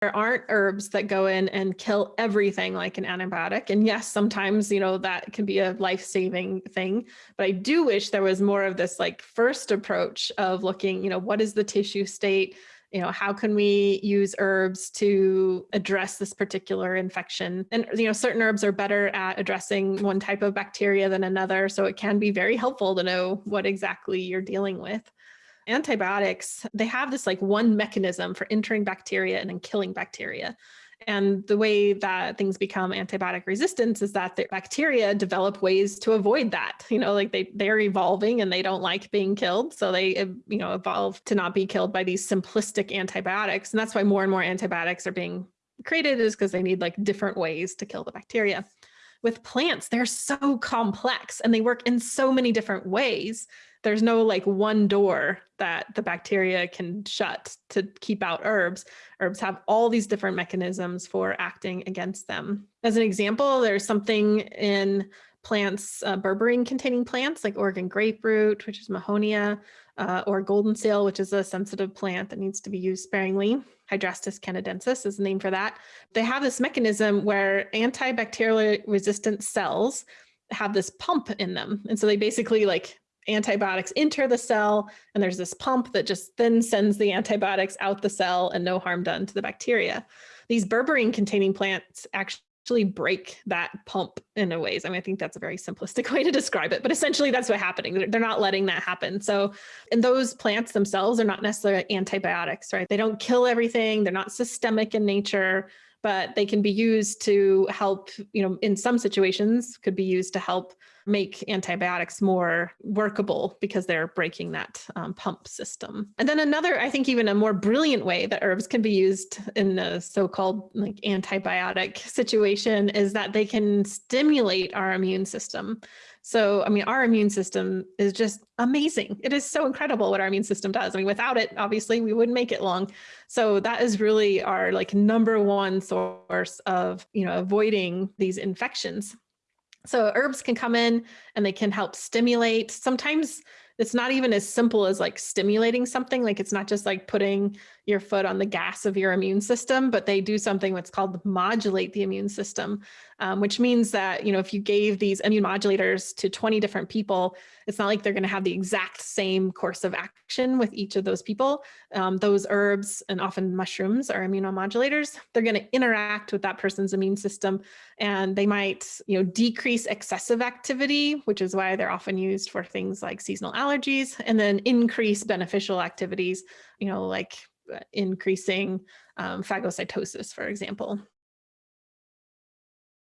there aren't herbs that go in and kill everything like an antibiotic. And yes, sometimes, you know, that can be a life-saving thing. But I do wish there was more of this like first approach of looking, you know, what is the tissue state? You know, how can we use herbs to address this particular infection? And, you know, certain herbs are better at addressing one type of bacteria than another. So it can be very helpful to know what exactly you're dealing with antibiotics, they have this like one mechanism for entering bacteria and then killing bacteria. And the way that things become antibiotic resistance is that the bacteria develop ways to avoid that. You know, like they they're evolving and they don't like being killed, so they uh, you know evolve to not be killed by these simplistic antibiotics. And that's why more and more antibiotics are being created is because they need like different ways to kill the bacteria. With plants, they're so complex and they work in so many different ways there's no like one door that the bacteria can shut to keep out herbs. Herbs have all these different mechanisms for acting against them. As an example, there's something in plants, uh, berberine containing plants like Oregon grape root, which is Mahonia, uh, or golden seal, which is a sensitive plant that needs to be used sparingly. Hydrastis canadensis is the name for that. They have this mechanism where antibacterial resistant cells have this pump in them. And so they basically like antibiotics enter the cell and there's this pump that just then sends the antibiotics out the cell and no harm done to the bacteria. These berberine containing plants actually break that pump in a ways. I mean, I think that's a very simplistic way to describe it, but essentially that's what's happening. They're not letting that happen. So, and those plants themselves are not necessarily antibiotics, right? They don't kill everything. They're not systemic in nature but they can be used to help, you know, in some situations could be used to help make antibiotics more workable because they're breaking that um, pump system. And then another, I think even a more brilliant way that herbs can be used in the so-called like antibiotic situation is that they can stimulate our immune system. So, I mean, our immune system is just amazing. It is so incredible what our immune system does. I mean, without it, obviously we wouldn't make it long. So that is really our like number one source of, you know, avoiding these infections. So herbs can come in and they can help stimulate. Sometimes it's not even as simple as like stimulating something. Like it's not just like putting your foot on the gas of your immune system, but they do something what's called modulate the immune system, um, which means that, you know, if you gave these immune modulators to 20 different people, it's not like they're going to have the exact same course of action with each of those people. Um, those herbs and often mushrooms are immunomodulators. They're going to interact with that person's immune system and they might, you know, decrease excessive activity, which is why they're often used for things like seasonal allergies and then increase beneficial activities, you know, like uh, increasing um, phagocytosis, for example.